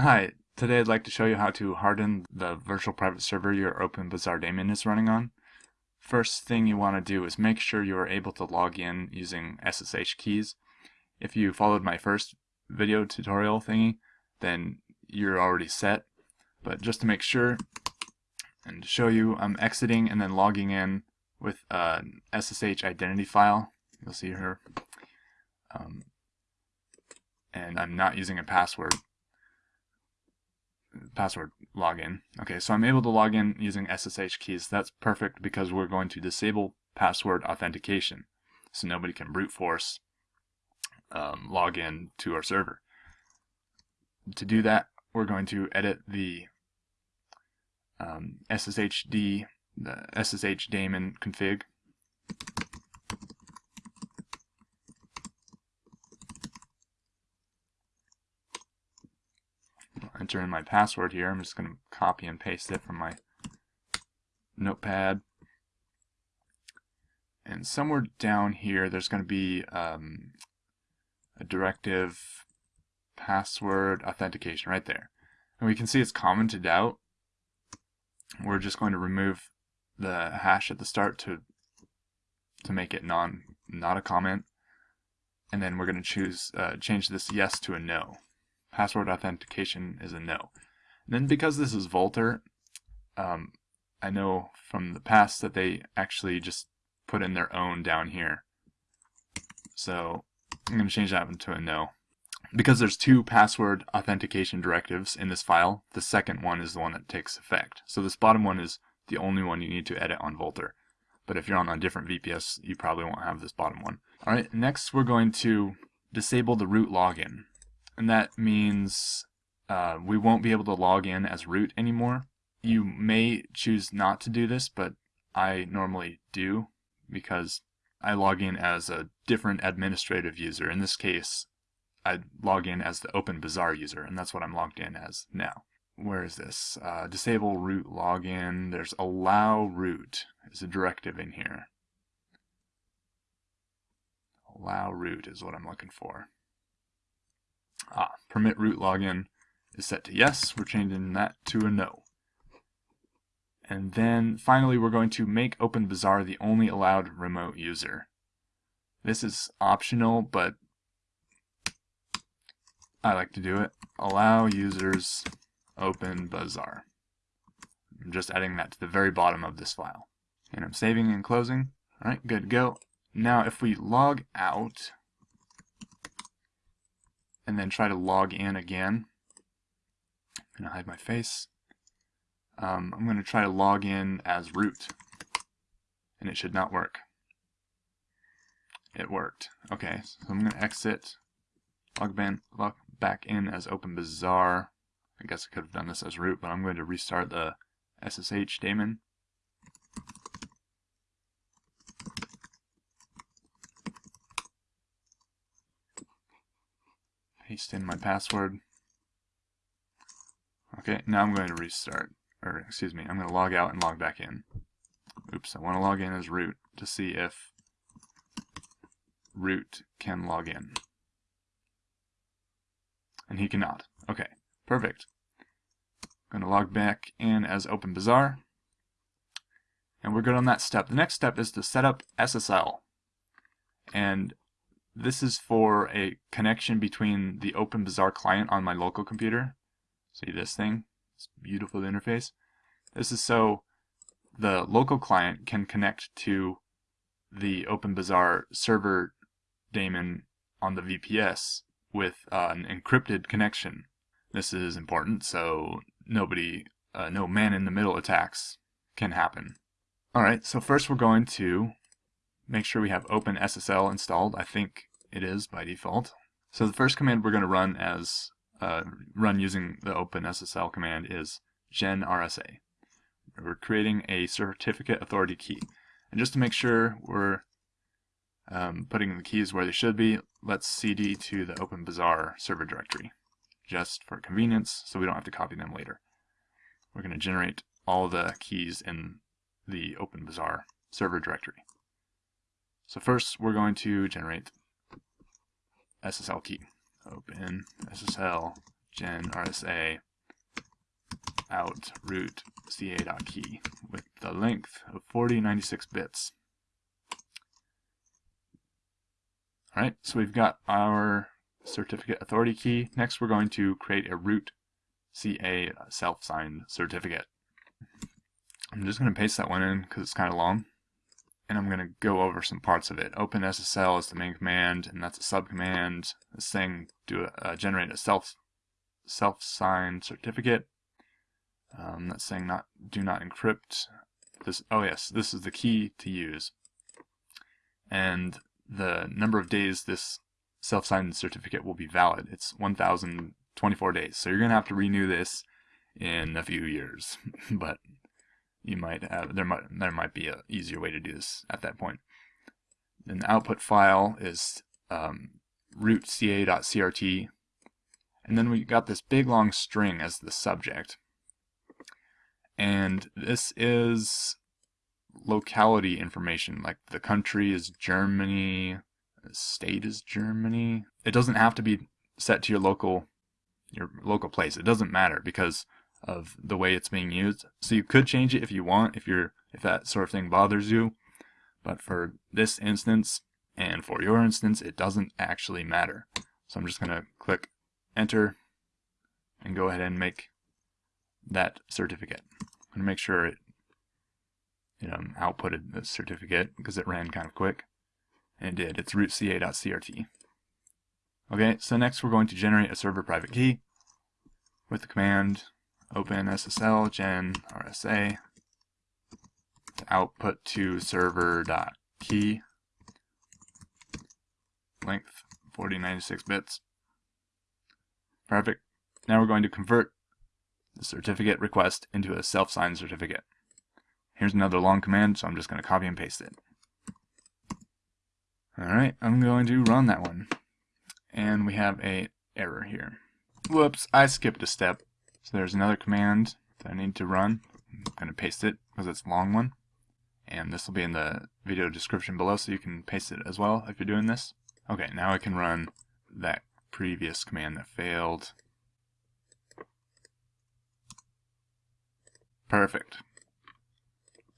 Hi, today I'd like to show you how to harden the virtual private server your OpenBazaar daemon is running on. First thing you want to do is make sure you are able to log in using SSH keys. If you followed my first video tutorial thingy, then you're already set. But just to make sure and to show you, I'm exiting and then logging in with an SSH identity file. You'll see here. Um, and I'm not using a password password login. Okay, so I'm able to log in using SSH keys. That's perfect because we're going to disable password authentication. So nobody can brute force um, log in to our server. To do that, we're going to edit the um, SSHD, the SSH daemon config. Enter in my password here. I'm just going to copy and paste it from my notepad. And somewhere down here, there's going to be um, a directive password authentication right there. And we can see it's commented out. We're just going to remove the hash at the start to to make it non not a comment. And then we're going to choose uh, change this yes to a no password authentication is a no. And then because this is Vultr, um, I know from the past that they actually just put in their own down here. So I'm going to change that to a no. Because there's two password authentication directives in this file, the second one is the one that takes effect. So this bottom one is the only one you need to edit on Vultr. But if you're on a different VPS, you probably won't have this bottom one. Alright, next we're going to disable the root login and that means uh, we won't be able to log in as root anymore. You may choose not to do this, but I normally do because I log in as a different administrative user. In this case, I log in as the OpenBazaar user, and that's what I'm logged in as now. Where is this? Uh, disable root login. There's allow root is a directive in here. Allow root is what I'm looking for. Ah, permit root login is set to yes. We're changing that to a no. And then finally we're going to make OpenBazaar the only allowed remote user. This is optional, but I like to do it. Allow users OpenBazaar. I'm just adding that to the very bottom of this file. And I'm saving and closing. Alright, good to go. Now if we log out, and then try to log in again. I'm going to hide my face. Um, I'm going to try to log in as root, and it should not work. It worked. Okay, so I'm going to exit, log, ban, log back in as OpenBazaar. I guess I could have done this as root, but I'm going to restart the SSH daemon. Paste in my password. Okay, now I'm going to restart, or excuse me, I'm going to log out and log back in. Oops, I want to log in as root to see if root can log in. And he cannot. Okay, perfect. I'm going to log back in as OpenBazaar. And we're good on that step. The next step is to set up SSL. And this is for a connection between the OpenBazaar client on my local computer. See this thing? This beautiful interface. This is so the local client can connect to the OpenBazaar server daemon on the VPS with uh, an encrypted connection. This is important so nobody, uh, no man-in-the-middle attacks can happen. Alright, so first we're going to make sure we have OpenSSL installed. I think it is by default. So the first command we're going to run as uh, run using the OpenSSL command is genrsa. We're creating a certificate authority key. And just to make sure we're um, putting the keys where they should be, let's cd to the OpenBazaar server directory, just for convenience, so we don't have to copy them later. We're going to generate all the keys in the OpenBazaar server directory. So first we're going to generate SSL key. Open SSL gen RSA out root ca.key with the length of 4096 bits. Alright, so we've got our certificate authority key. Next we're going to create a root CA self-signed certificate. I'm just going to paste that one in because it's kind of long. And I'm going to go over some parts of it. OpenSSL is the main command, and that's a subcommand. This thing do uh, generate a self self-signed certificate. Um, that's saying not do not encrypt. This oh yes, this is the key to use. And the number of days this self-signed certificate will be valid. It's 1,024 days. So you're going to have to renew this in a few years, but you might have there might there might be an easier way to do this at that point. Then the output file is um, rootca.crt, and then we got this big long string as the subject. And this is locality information, like the country is Germany, the state is Germany. It doesn't have to be set to your local your local place. It doesn't matter because of the way it's being used. So you could change it if you want, if you're if that sort of thing bothers you. But for this instance and for your instance, it doesn't actually matter. So I'm just going to click enter and go ahead and make that certificate. I'm going to make sure it you um, know, outputted the certificate because it ran kind of quick. And it did. It's rootca.crt. Okay, so next we're going to generate a server private key with the command open SSL gen RSA to output to server.key length 4096 bits. Perfect. Now we're going to convert the certificate request into a self-signed certificate. Here's another long command, so I'm just going to copy and paste it. Alright, I'm going to run that one. And we have a error here. Whoops, I skipped a step. So there's another command that I need to run. I'm going to paste it because it's a long one. And this will be in the video description below so you can paste it as well if you're doing this. Okay, now I can run that previous command that failed. Perfect.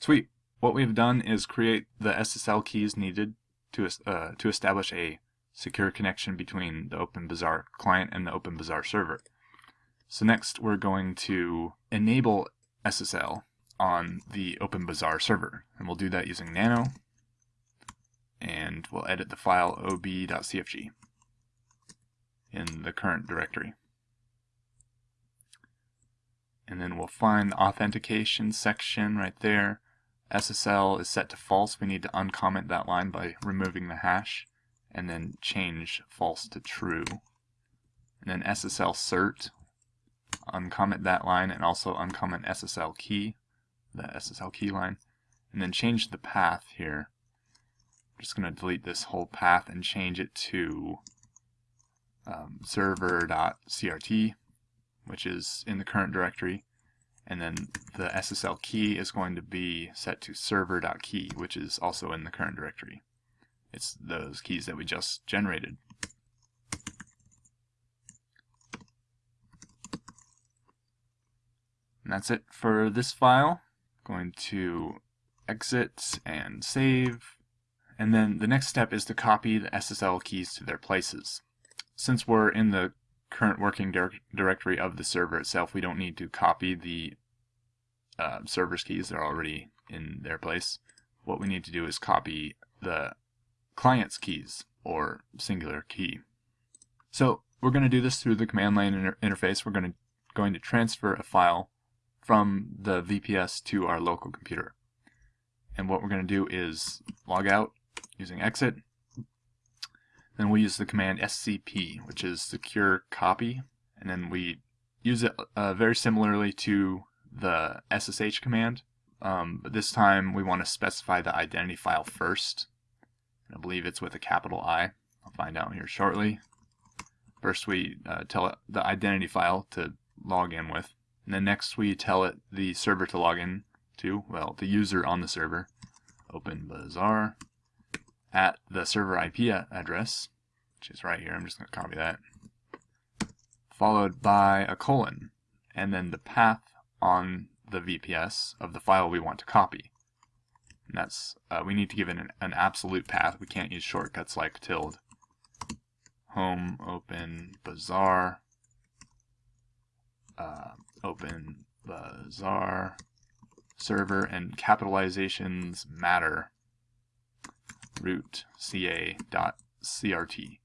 Sweet. What we've done is create the SSL keys needed to, uh, to establish a secure connection between the OpenBazaar client and the OpenBazaar server. So next we're going to enable SSL on the OpenBazaar server. And we'll do that using nano. And we'll edit the file ob.cfg in the current directory. And then we'll find the authentication section right there. SSL is set to false. We need to uncomment that line by removing the hash and then change false to true. And then SSL cert, uncomment that line and also uncomment SSL key, the SSL key line, and then change the path here. I'm just going to delete this whole path and change it to um, server.crt, which is in the current directory, and then the SSL key is going to be set to server.key, which is also in the current directory. It's those keys that we just generated. And that's it for this file. I'm Going to exit and save. And then the next step is to copy the SSL keys to their places. Since we're in the current working dir directory of the server itself, we don't need to copy the uh, server's keys. They're already in their place. What we need to do is copy the client's keys, or singular key. So we're going to do this through the command line inter interface. We're going to, going to transfer a file from the VPS to our local computer. And what we're going to do is log out using exit. Then we use the command scp, which is secure copy. And then we use it uh, very similarly to the SSH command. Um, but this time we want to specify the identity file first. I believe it's with a capital I. I'll find out here shortly. First we uh, tell it the identity file to log in with. And then next we tell it the server to log in to, well, the user on the server, OpenBazaar, at the server IP address, which is right here. I'm just going to copy that. followed by a colon, and then the path on the VPS of the file we want to copy. And that's uh, we need to give it an, an absolute path. We can't use shortcuts like tilde. Home, open, bazaar, uh, open, bazaar, server, and capitalizations matter root ca dot crt.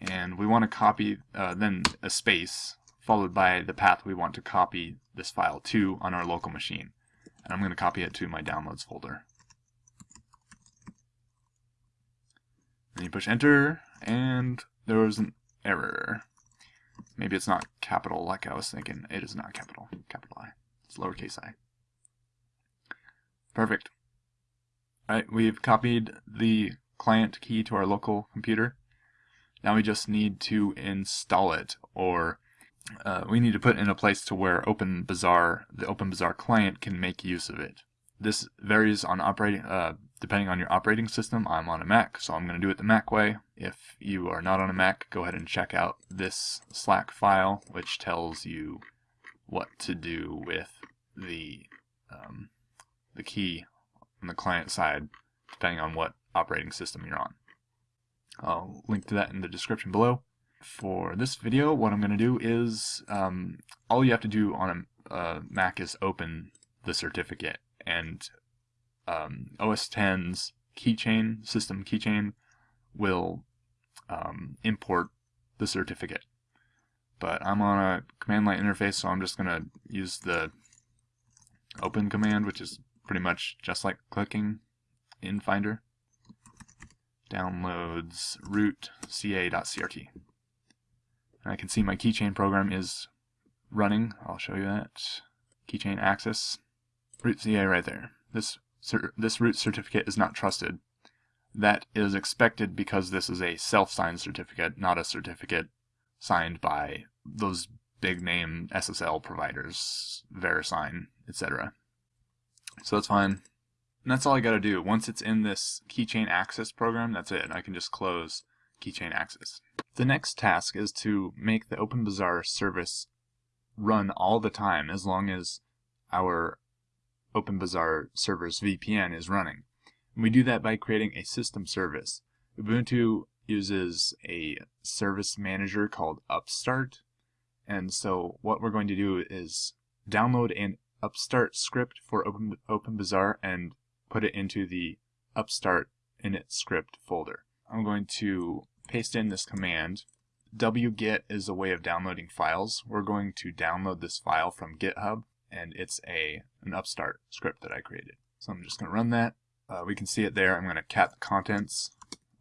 And we want to copy uh, then a space followed by the path we want to copy this file to on our local machine. And I'm going to copy it to my downloads folder. Then you push enter, and there was an error. Maybe it's not capital like I was thinking. It is not capital. Capital I. It's lowercase i. Perfect. Alright, we've copied the client key to our local computer. Now we just need to install it, or uh, we need to put in a place to where OpenBazaar, the OpenBazaar client can make use of it. This varies on operating, uh, depending on your operating system. I'm on a Mac, so I'm going to do it the Mac way. If you are not on a Mac, go ahead and check out this Slack file, which tells you what to do with the um, the key on the client side, depending on what operating system you're on. I'll link to that in the description below. For this video, what I'm going to do is, um, all you have to do on a uh, Mac is open the certificate, and um, OS 10's keychain, system keychain, will um, import the certificate. But I'm on a command line interface, so I'm just going to use the open command, which is pretty much just like clicking in Finder. Downloads root ca.crt. And I can see my keychain program is running. I'll show you that. Keychain access. Root CA right there. This, this root certificate is not trusted. That is expected because this is a self-signed certificate, not a certificate signed by those big name SSL providers, VeriSign, etc. So that's fine. And that's all I gotta do. Once it's in this keychain access program, that's it. I can just close keychain access. The next task is to make the OpenBazaar service run all the time as long as our OpenBazaar server's VPN is running. And we do that by creating a system service. Ubuntu uses a service manager called Upstart. And so what we're going to do is download an Upstart script for Open, OpenBazaar and put it into the Upstart init script folder. I'm going to paste in this command. wget is a way of downloading files. We're going to download this file from GitHub and it's a an Upstart script that I created. So I'm just going to run that. Uh, we can see it there. I'm going to cat the contents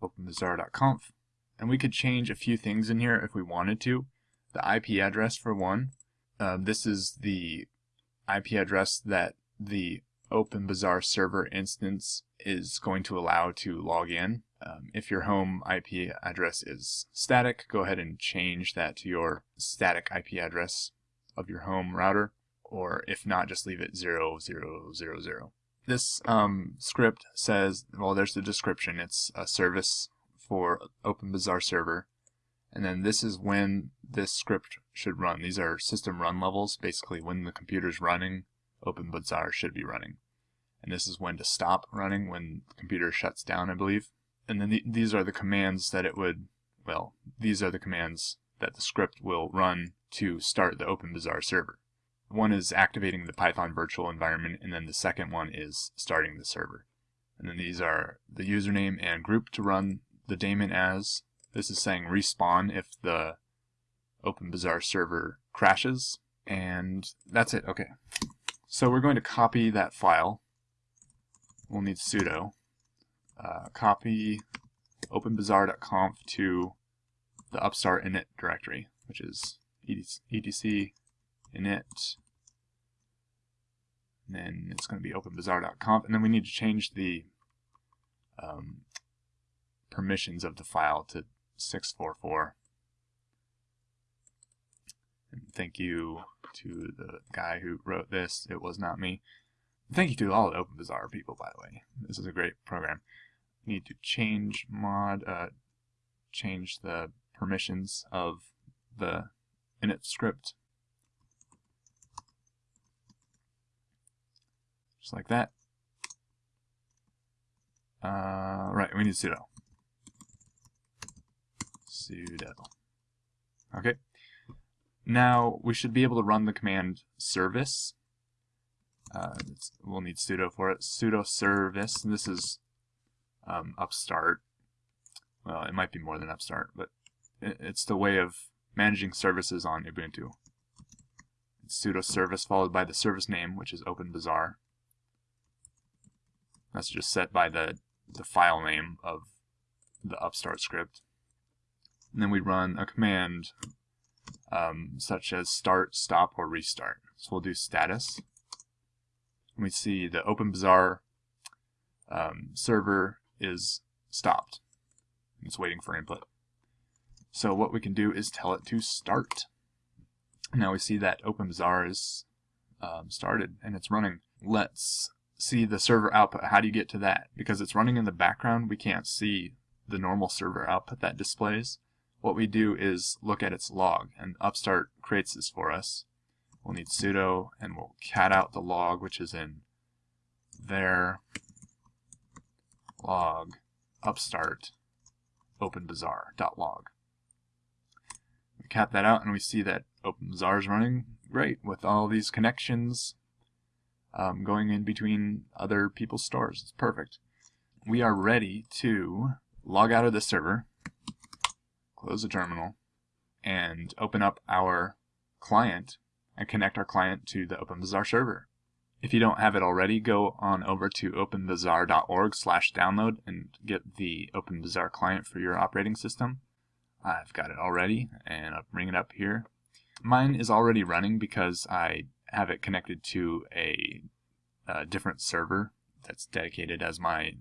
open the openbazaar.conf and we could change a few things in here if we wanted to. The IP address for one. Uh, this is the IP address that the OpenBazaar server instance is going to allow to log in. Um, if your home IP address is static, go ahead and change that to your static IP address of your home router, or if not, just leave it 0000. This um, script says, well, there's the description. It's a service for OpenBazaar server. And then this is when this script should run. These are system run levels, basically when the computer's running, OpenBazaar should be running. And this is when to stop running, when the computer shuts down, I believe. And then the, these are the commands that it would, well, these are the commands that the script will run to start the OpenBazaar server. One is activating the Python virtual environment, and then the second one is starting the server. And then these are the username and group to run the daemon as. This is saying respawn if the OpenBazaar server crashes. And that's it. Okay. So we're going to copy that file. We'll need sudo. Uh, copy openbazaar.conf to the upstart init directory, which is etc init. And then it's going to be openbazaar.conf. And then we need to change the um, permissions of the file to 644. And thank you to the guy who wrote this. It was not me. Thank you to all the OpenBazaar people, by the way. This is a great program. Need to change mod, uh, change the permissions of the init script. Just like that. Uh, right, we need sudo. sudo. Okay. Now we should be able to run the command service. Uh, we'll need sudo for it. sudo service. And this is um, upstart. Well, it might be more than upstart, but it's the way of managing services on Ubuntu. It's sudo service followed by the service name, which is OpenBazaar. That's just set by the, the file name of the upstart script. And then we run a command um, such as start, stop, or restart. So we'll do status. And we see the OpenBazaar um, server is stopped. It's waiting for input. So what we can do is tell it to start. Now we see that OpenBazaar is um, started and it's running. Let's see the server output. How do you get to that? Because it's running in the background, we can't see the normal server output that displays. What we do is look at its log, and Upstart creates this for us. We'll need sudo, and we'll cat out the log, which is in there log upstart openbazaar.log. We cat that out and we see that OpenBazaar is running great with all these connections um, going in between other people's stores. It's perfect. We are ready to log out of the server, close the terminal, and open up our client and connect our client to the OpenBazaar server. If you don't have it already, go on over to openbazaar.org slash download and get the OpenBazaar client for your operating system. I've got it already, and I'll bring it up here. Mine is already running because I have it connected to a, a different server that's dedicated as my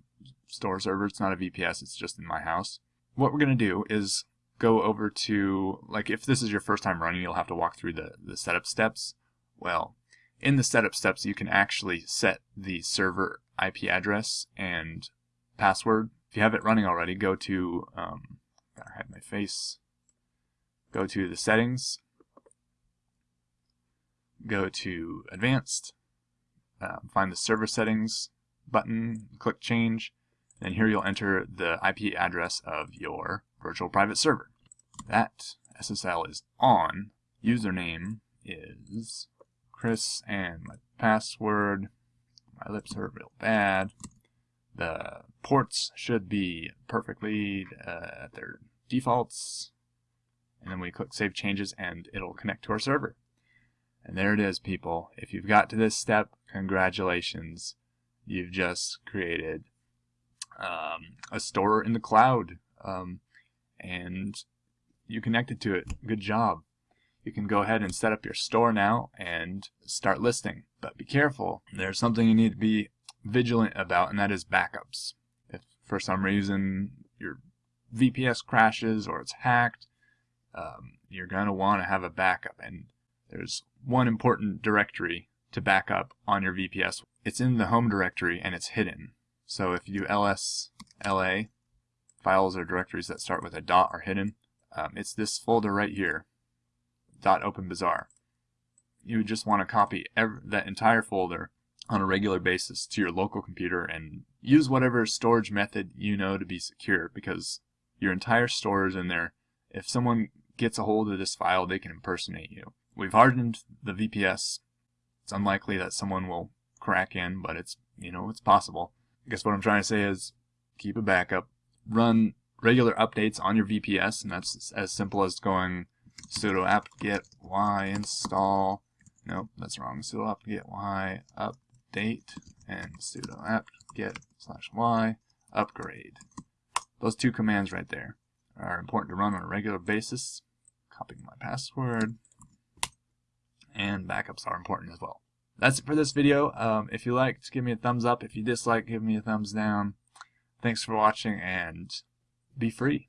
store server. It's not a VPS, it's just in my house. What we're going to do is go over to, like if this is your first time running, you'll have to walk through the, the setup steps. Well, in the setup steps, you can actually set the server IP address and password. If you have it running already, go to, um, I hide my face, go to the settings, go to advanced, uh, find the server settings button, click change, and here you'll enter the IP address of your virtual private server. That SSL is on, username is Chris and my password. My lips are real bad. The ports should be perfectly uh, at their defaults. And then we click Save Changes and it'll connect to our server. And there it is, people. If you've got to this step, congratulations. You've just created um, a store in the cloud. Um, and you connected to it. Good job you can go ahead and set up your store now and start listing. But be careful, there's something you need to be vigilant about, and that is backups. If for some reason your VPS crashes or it's hacked, um, you're going to want to have a backup. And there's one important directory to back up on your VPS. It's in the home directory and it's hidden. So if you ls la, files or directories that start with a dot are hidden, um, it's this folder right here dot .openbazaar. You would just want to copy every, that entire folder on a regular basis to your local computer and use whatever storage method you know to be secure because your entire store is in there. If someone gets a hold of this file, they can impersonate you. We've hardened the VPS. It's unlikely that someone will crack in, but it's, you know, it's possible. I guess what I'm trying to say is keep a backup, run regular updates on your VPS, and that's as simple as going sudo apt-get y install, nope, that's wrong, sudo apt-get y update, and sudo apt-get slash y upgrade. Those two commands right there are important to run on a regular basis. Copying my password, and backups are important as well. That's it for this video. Um, if you liked, give me a thumbs up. If you dislike, give me a thumbs down. Thanks for watching, and be free.